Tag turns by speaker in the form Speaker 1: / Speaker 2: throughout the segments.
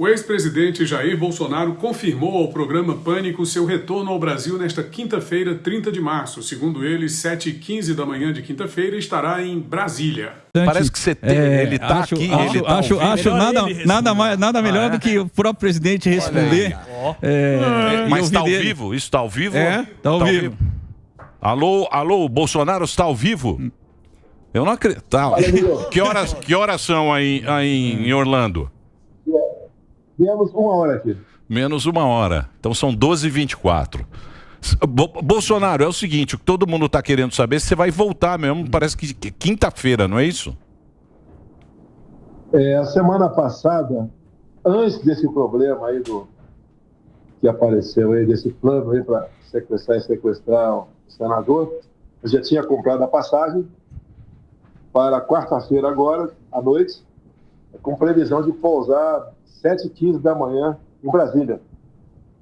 Speaker 1: O ex-presidente Jair Bolsonaro confirmou ao programa Pânico seu retorno ao Brasil nesta quinta-feira, 30 de março. Segundo ele, 7h15 da manhã de quinta-feira, estará em Brasília.
Speaker 2: Parece que você tem, é, ele está aqui.
Speaker 3: Acho,
Speaker 2: ele tá
Speaker 3: acho, acho nada, nada, mais, nada melhor ah, é? do que o próprio presidente responder.
Speaker 2: É, Mas está ao vivo? Isso está ao vivo?
Speaker 3: É, está ao, tá vivo. vivo.
Speaker 2: Alô, alô, Bolsonaro está ao vivo? Eu não acredito. Tá. Que, horas, que horas são aí, aí em Orlando?
Speaker 4: Menos uma hora aqui.
Speaker 2: Menos uma hora. Então são 12h24. Bolsonaro, é o seguinte, o que todo mundo está querendo saber, você vai voltar mesmo, parece que quinta-feira, não é isso?
Speaker 4: É, a semana passada, antes desse problema aí do que apareceu aí, desse plano aí para sequestrar e sequestrar o senador, eu já tinha comprado a passagem para quarta-feira agora, à noite, com previsão de pousar 7h15 da manhã em Brasília.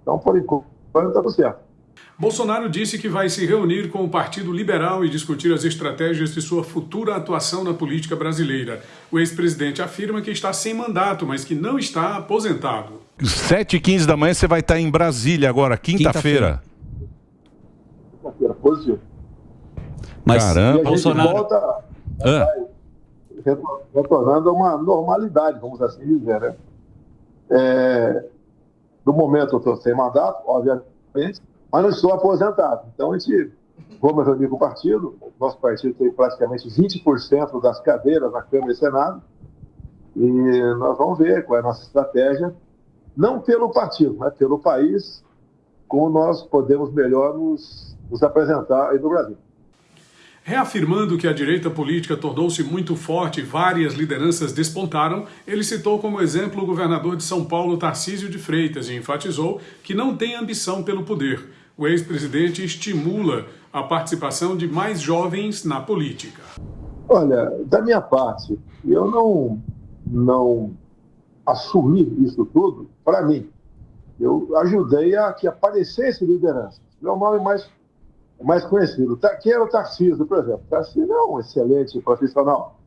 Speaker 4: Então, por enquanto, está tudo certo.
Speaker 1: Bolsonaro disse que vai se reunir com o Partido Liberal e discutir as estratégias de sua futura atuação na política brasileira. O ex-presidente afirma que está sem mandato, mas que não está aposentado.
Speaker 2: 7h15 da manhã você vai estar em Brasília agora, quinta-feira.
Speaker 4: Quinta-feira, positivo.
Speaker 2: Mas, Caramba,
Speaker 4: Bolsonaro... volta ah. retornando a uma normalidade, vamos assim dizer, né? É, no momento eu estou sem mandato, obviamente, mas não estou aposentado. Então a gente vamos reunir com o partido. Nosso partido tem praticamente 20% das cadeiras na Câmara e Senado. E nós vamos ver qual é a nossa estratégia, não pelo partido, mas pelo país, como nós podemos melhor nos, nos apresentar aí no Brasil.
Speaker 1: Reafirmando que a direita política tornou-se muito forte e várias lideranças despontaram, ele citou como exemplo o governador de São Paulo, Tarcísio de Freitas, e enfatizou que não tem ambição pelo poder. O ex-presidente estimula a participação de mais jovens na política.
Speaker 4: Olha, da minha parte, eu não, não assumi isso tudo para mim. Eu ajudei a que aparecesse liderança. Meu nome mais mais conhecido. Quem era o Tarcísio, por exemplo? O Tarcísio é um excelente profissional.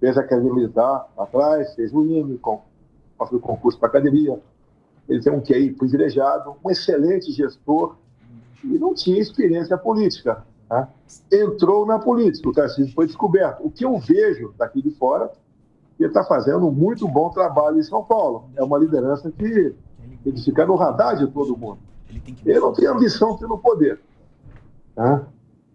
Speaker 4: Fez a academia militar atrás, fez o IME, passou concurso para academia. Ele tem um QI privilegiado, um excelente gestor e não tinha experiência política. Né? Entrou na política, o Tarcísio foi descoberto. O que eu vejo daqui de fora, ele está fazendo um muito bom trabalho em São Paulo. É uma liderança que ele fica no radar de todo mundo. Ele não tem ambição pelo poder. Tá?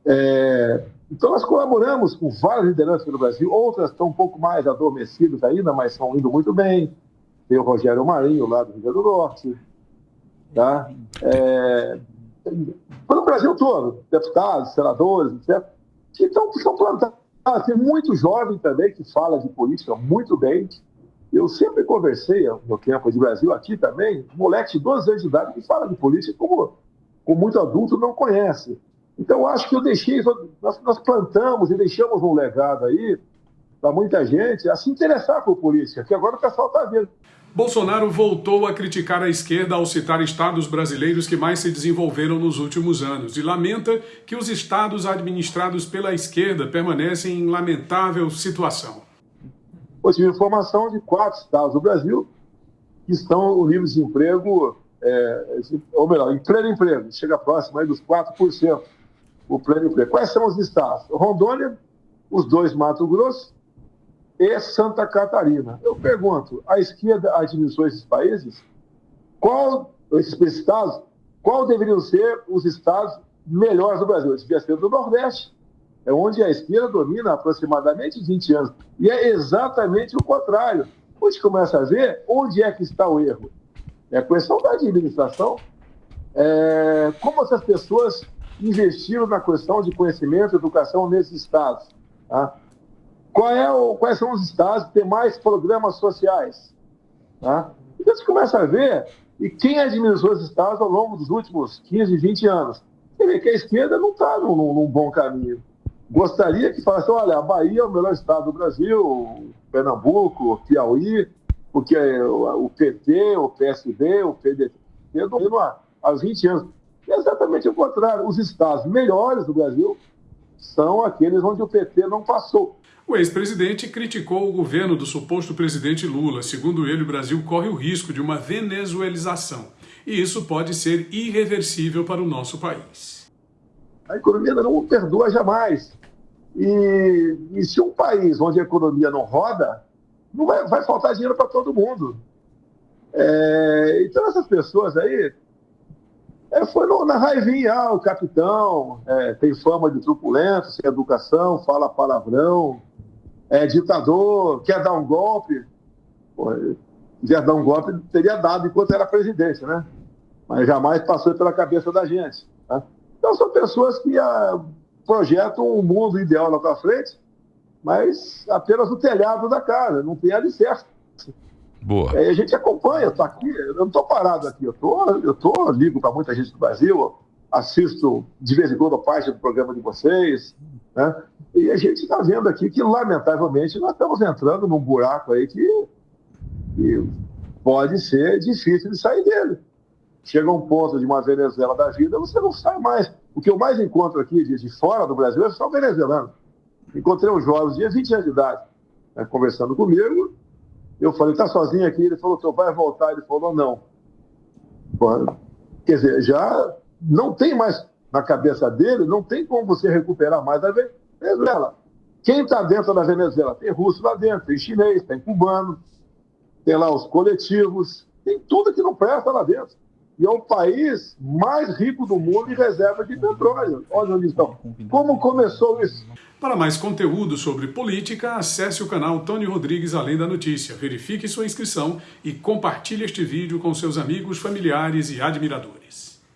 Speaker 4: É, então, nós colaboramos com várias lideranças no Brasil, outras estão um pouco mais adormecidas ainda, mas estão indo muito bem. Tem o Rogério Marinho, lá do Rio Grande do Norte. Tá? É, no Brasil todo, deputados, senadores, etc., que estão, estão plantados. Tem muito jovem também que fala de política muito bem. Eu sempre conversei, no tempo de Brasil, aqui também, moleque de 12 anos de idade que fala de política como, como muito adulto não conhece. Então, acho que eu deixei, nós, nós plantamos e deixamos um legado aí para muita gente a se interessar por política, que agora o pessoal está vendo.
Speaker 1: Bolsonaro voltou a criticar a esquerda ao citar estados brasileiros que mais se desenvolveram nos últimos anos e lamenta que os estados administrados pela esquerda permanecem em lamentável situação.
Speaker 4: Eu tive informação de quatro estados do Brasil que estão o nível de emprego, é, ou melhor, em pleno emprego, chega próximo aí dos 4% o pleno emprego. Quais são os estados? Rondônia, os dois Mato Grosso e Santa Catarina. Eu pergunto, a esquerda administrou esses países? Qual, esses estados, qual deveriam ser os estados melhores do Brasil? Devia ser do Nordeste, é onde a esquerda domina aproximadamente 20 anos. E é exatamente o contrário. Hoje começa a ver onde é que está o erro. É a questão da administração. É, como essas pessoas investiram na questão de conhecimento e educação nesses estados? Tá? Qual é o, quais são os estados que têm mais programas sociais? Tá? Então você começa a ver e quem administrou os estados ao longo dos últimos 15, 20 anos. Você vê que a esquerda não está num, num, bom caminho. Gostaria que falasse, olha, a Bahia é o melhor estado do Brasil, Pernambuco, Piauí, porque o PT, o PSD, o PDT há 20 anos. É exatamente o contrário. Os estados melhores do Brasil são aqueles onde o PT não passou.
Speaker 1: O ex-presidente criticou o governo do suposto presidente Lula. Segundo ele, o Brasil corre o risco de uma venezuelização. E isso pode ser irreversível para o nosso país.
Speaker 4: A economia não perdoa jamais. E, e se um país onde a economia não roda, não vai, vai faltar dinheiro para todo mundo. É, então, essas pessoas aí. É, foi no, na raivinha, ah, o capitão é, tem fama de truculento, sem educação, fala palavrão, é ditador, quer dar um golpe. Pô, quer dar um golpe, teria dado enquanto era presidente, né? Mas jamais passou pela cabeça da gente. Tá? Então, são pessoas que ah, projetam um mundo ideal lá para frente, mas apenas no telhado da casa, não tem alicerce.
Speaker 2: Boa.
Speaker 4: É, a gente acompanha, estou aqui, eu não estou parado aqui, eu tô, eu tô, ligo para muita gente do Brasil, assisto de vez em quando parte do programa de vocês, né? E a gente está vendo aqui que, lamentavelmente, nós estamos entrando num buraco aí que, que pode ser difícil de sair dele. Chega um ponto de uma Venezuela da vida, você não sai mais. O que eu mais encontro aqui de, de fora do Brasil é só venezuelano. Encontrei um jovem de 20 anos de idade, né, conversando comigo, eu falei, tá sozinho aqui? Ele falou, seu vai voltar? Ele falou, não. Quer dizer, já não tem mais na cabeça dele, não tem como você recuperar mais a Venezuela. Quem está dentro da Venezuela? Tem russo lá dentro, tem chinês, tem cubano, tem lá os coletivos, tem tudo que não presta lá dentro. E é o país mais rico do mundo em reserva de petróleo. Olha onde estão. Como começou isso?
Speaker 1: Para mais conteúdo sobre política, acesse o canal Tony Rodrigues Além da Notícia. Verifique sua inscrição e compartilhe este vídeo com seus amigos, familiares e admiradores.